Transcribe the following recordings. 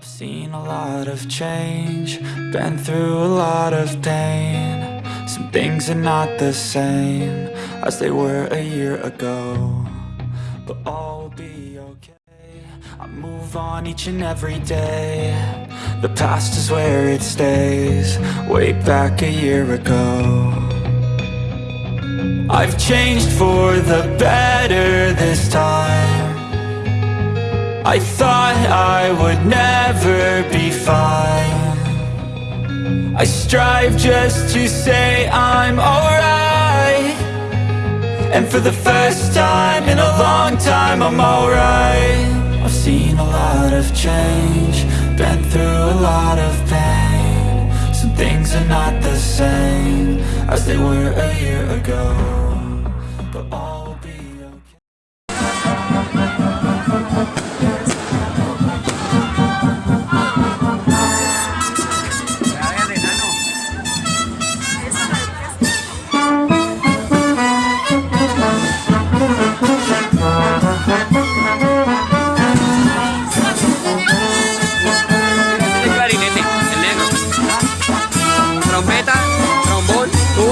I've seen a lot of change, been through a lot of pain. Some things are not the same as they were a year ago. But all will be okay. I move on each and every day. The past is where it stays, way back a year ago. I've changed for the better this time. I thought I would never be fine. I strive just to say I'm alright. And for the first time in a long time I'm alright. I've seen a lot of change Been through a lot of pain. Some things are not the same As they were a year ago But all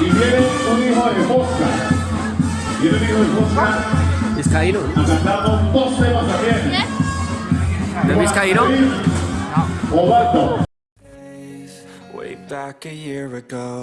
y viene un hijo de Mosca. Viene un hijo de Mosca. ¿Es Cairo? Dos temas ¿De Luis Cairo? Ovato. Way back a year ago.